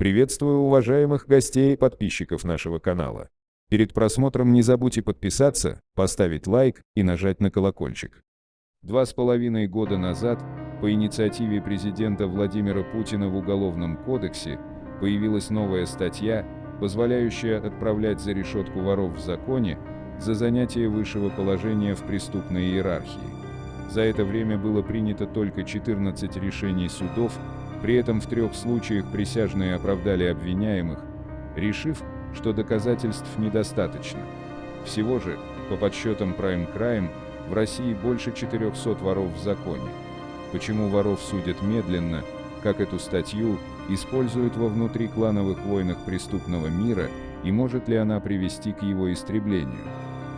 Приветствую уважаемых гостей и подписчиков нашего канала. Перед просмотром не забудьте подписаться, поставить лайк и нажать на колокольчик. Два с половиной года назад по инициативе президента Владимира Путина в Уголовном кодексе появилась новая статья, позволяющая отправлять за решетку воров в законе за занятие высшего положения в преступной иерархии. За это время было принято только 14 решений судов, при этом в трех случаях присяжные оправдали обвиняемых, решив, что доказательств недостаточно. Всего же, по подсчетам Prime Crime, в России больше 400 воров в законе. Почему воров судят медленно, как эту статью используют во внутриклановых войнах преступного мира и может ли она привести к его истреблению?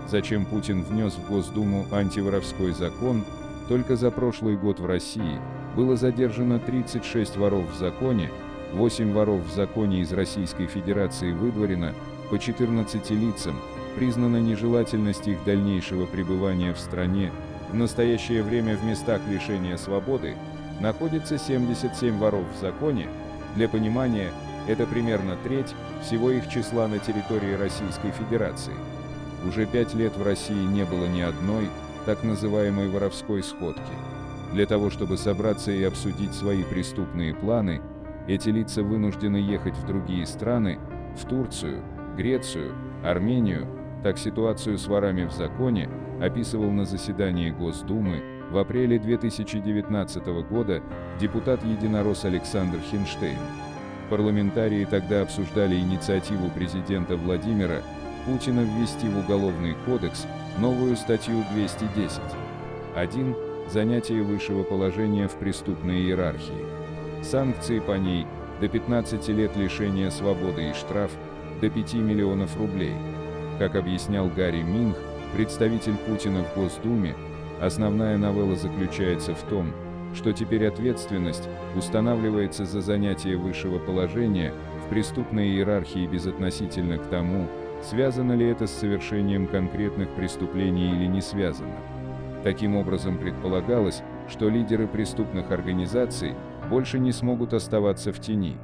Зачем Путин внес в Госдуму антиворовской закон, только за прошлый год в России было задержано 36 воров в законе, 8 воров в законе из Российской Федерации выдворено, по 14 лицам, признана нежелательность их дальнейшего пребывания в стране, в настоящее время в местах лишения свободы находится 77 воров в законе, для понимания, это примерно треть всего их числа на территории Российской Федерации. Уже пять лет в России не было ни одной, так называемой воровской сходки. Для того, чтобы собраться и обсудить свои преступные планы, эти лица вынуждены ехать в другие страны, в Турцию, Грецию, Армению, так ситуацию с ворами в законе описывал на заседании Госдумы в апреле 2019 года депутат-единорос Александр Хинштейн. Парламентарии тогда обсуждали инициативу президента Владимира Путина ввести в Уголовный кодекс новую статью 210. 1. Занятие высшего положения в преступной иерархии. Санкции по ней – до 15 лет лишения свободы и штраф – до 5 миллионов рублей. Как объяснял Гарри Минг, представитель Путина в Госдуме, основная новелла заключается в том, что теперь ответственность устанавливается за занятие высшего положения в преступной иерархии безотносительно к тому, связано ли это с совершением конкретных преступлений или не связано. Таким образом предполагалось, что лидеры преступных организаций больше не смогут оставаться в тени.